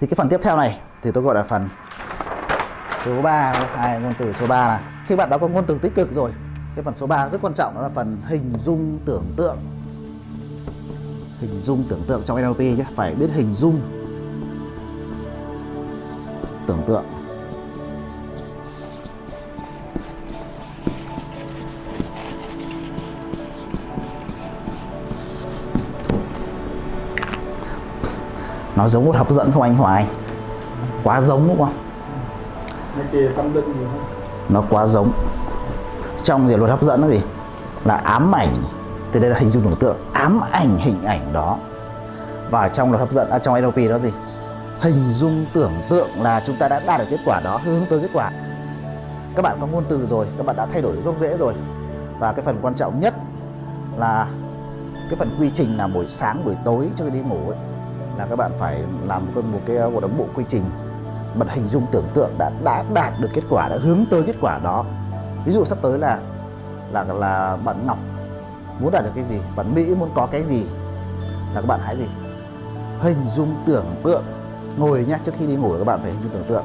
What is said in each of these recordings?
thì cái phần tiếp theo này thì tôi gọi là phần số 3 hai, ngôn từ số 3 này khi bạn đã có ngôn từ tích cực rồi, cái phần số 3 rất quan trọng, đó là phần hình dung tưởng tượng. Hình dung tưởng tượng trong NLP nhé, phải biết hình dung tưởng tượng. Nó giống một hấp dẫn không anh Hoài quá giống đúng không? Nó quá giống. Trong gì luật hấp dẫn là gì? Là ám ảnh. Từ đây là hình dung tưởng tượng. Ám ảnh hình ảnh đó. Và trong luật hấp dẫn à, trong NLP đó gì? Hình dung tưởng tượng là chúng ta đã đạt được kết quả đó. Hướng tới kết quả. Các bạn có ngôn từ rồi. Các bạn đã thay đổi gốc rễ rồi. Và cái phần quan trọng nhất là cái phần quy trình là buổi sáng buổi tối trước khi đi ngủ ấy, là các bạn phải làm một cái một cái một là bộ quy trình bạn hình dung tưởng tượng đã đã đạt được kết quả đã hướng tới kết quả đó ví dụ sắp tới là là là bạn Ngọc muốn đạt được cái gì bạn Mỹ muốn có cái gì là các bạn hãy gì hình dung tưởng tượng ngồi nhá trước khi đi ngủ các bạn phải hình dung tưởng tượng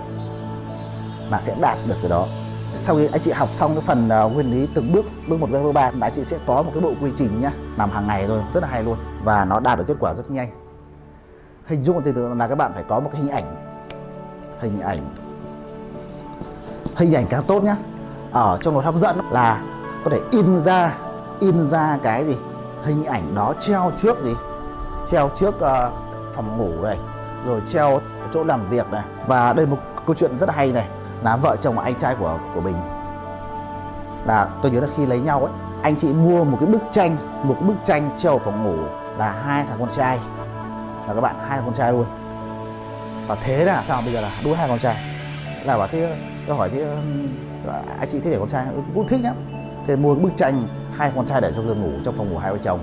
là sẽ đạt được cái đó sau khi anh chị học xong cái phần uh, nguyên lý từng bước bước một bước ba anh chị sẽ có một cái bộ quy trình nhá làm hàng ngày thôi rất là hay luôn và nó đạt được kết quả rất nhanh hình dung tưởng tượng là các bạn phải có một cái hình ảnh. Hình ảnh. Hình ảnh càng tốt nhá. Ở trong luật hấp dẫn là có thể in ra in ra cái gì? Hình ảnh đó treo trước gì? Treo trước uh, phòng ngủ này rồi treo chỗ làm việc này. Và đây một câu chuyện rất hay này. Là vợ chồng anh trai của của mình. Là tôi nhớ là khi lấy nhau ấy anh chị mua một cái bức tranh một cái bức tranh treo ở phòng ngủ là hai thằng con trai là các bạn hai con trai luôn. Và thế là sao bây giờ là đuôi hai con trai? Là bảo thế tôi hỏi thế um, anh chị thích để con trai? Ừ, cũng thích lắm thế mua cái bức tranh hai con trai để trong giường ngủ trong phòng ngủ hai vợ chồng.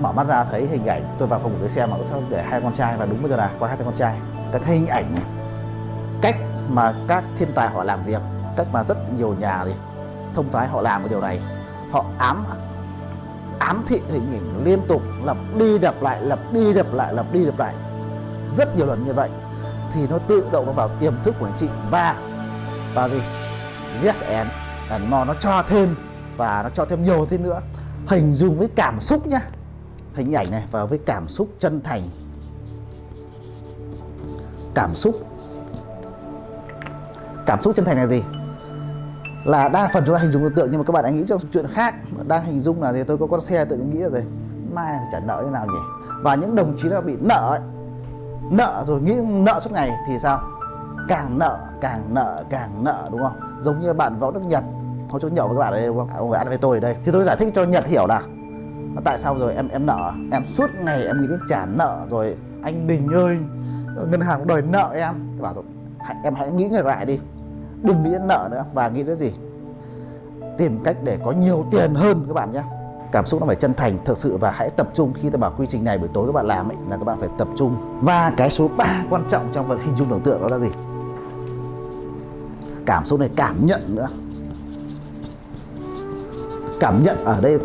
Mở mắt ra thấy hình ảnh tôi vào phòng ngủ tôi xem mà sao để hai con trai và đúng bây giờ là có hai con trai. Cái hình ảnh cách mà các thiên tài họ làm việc cách mà rất nhiều nhà thì thông thái họ làm cái điều này. Họ ám ám thị hình ảnh liên tục, lặp đi lặp lại, lặp đi lặp lại, lặp đi lặp lại. Rất nhiều lần như vậy thì nó tự động nó vào tiềm thức của anh chị. Và và gì? Yes and and more nó cho thêm và nó cho thêm nhiều thêm nữa. Hình dung với cảm xúc nhá. Hình ảnh này và với cảm xúc chân thành. Cảm xúc. Cảm xúc chân thành là gì? Là đa phần chúng ta hình dung tượng nhưng mà các bạn anh nghĩ trong chuyện khác. Đang hình dung là gì? Tôi có con xe tự nghĩ là gì? Mai này phải trả nợ như nào nhỉ? Và những đồng chí nào bị nợ ấy, nợ rồi nghĩ nợ suốt ngày thì sao? Càng nợ càng nợ càng nợ đúng không? Giống như bạn võ đức nhật. Hôm chỗ nhậu với các bạn ở đây đúng không? Ông phải ăn với tôi ở đây. Thì tôi giải thích cho nhật hiểu là tại sao rồi em em nợ? Em suốt ngày em nghĩ đến trả nợ rồi anh đình ơi ngân hàng đòi nợ em. Tôi bảo rồi em hãy nghĩ ngược lại đi đừng nghĩ đến nợ nữa và nghĩ đến gì? Tìm cách để có nhiều tiền hơn các bạn nhé. Cảm xúc nó phải chân thành thực sự và hãy tập trung. Khi ta bảo quy trình này buổi tối các bạn làm ấy, là các bạn phải tập trung. Và cái số 3 quan trọng trong phần hình dung tưởng tượng đó là gì? Cảm xúc này, cảm nhận nữa. Cảm nhận ở đây.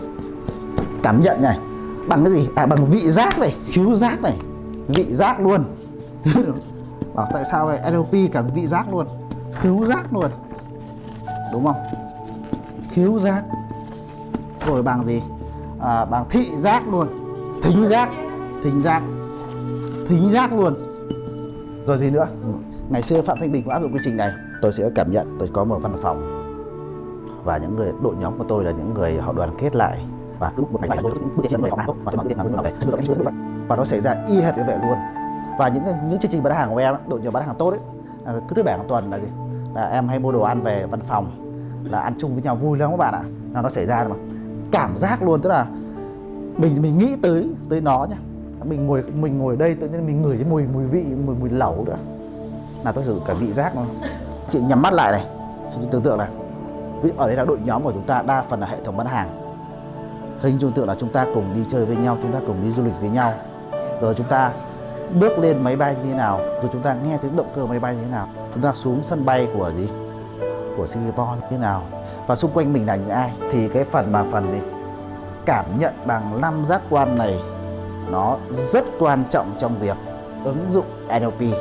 Cảm nhận này. Bằng cái gì? À bằng vị giác này, khiếu giác này. Vị giác luôn. Bảo tại sao này NLP cả vị giác luôn? Khiếu giác luôn. Đúng không? Khiếu giác. Rồi bằng gì? À, bằng thị giác luôn. Thính giác. Thính giác. Thính giác luôn. Rồi gì nữa? Ngày xưa phạm thanh bình cũng áp dụng quy trình này. Tôi sẽ cảm nhận tôi có một văn phòng. Và những người đội nhóm của tôi là những người họ đoàn kết lại. Và lúc một ngày tôi trên người họ tốt và và nó xảy ra y hệt như vậy luôn. Và những những chương trình bán hàng của em đội nhóm bán hàng tốt ấy cứ thứ bảy hàng tuần là gì là em hay mua đồ ăn về văn phòng, là ăn chung với nhau vui lắm các bạn ạ. Là nó xảy ra mà. Cảm giác luôn, tức là mình mình nghĩ tới tới nó nhá. Mình ngồi mình ngồi đây tự nhiên mình ngửi cái mùi mùi vị, mùi mùi lẩu nữa. Là tôi sử cả vị giác luôn. Chị nhắm mắt lại này. Hình tưởng tượng này. Ví ở đây là đội nhóm của chúng ta, đa phần là hệ thống bán hàng. Hình dung tượng là chúng ta cùng đi chơi với nhau, chúng ta cùng đi du lịch với nhau. Rồi chúng ta bước lên máy bay như thế nào? Rồi chúng ta nghe tiếng động cơ máy bay như thế nào? Chúng ta xuống sân bay của gì? Của Singapore như thế nào? Và xung quanh mình là những ai? Thì cái phần mà phần gì? Cảm nhận bằng năm giác quan này, nó rất quan trọng trong việc ứng dụng NLP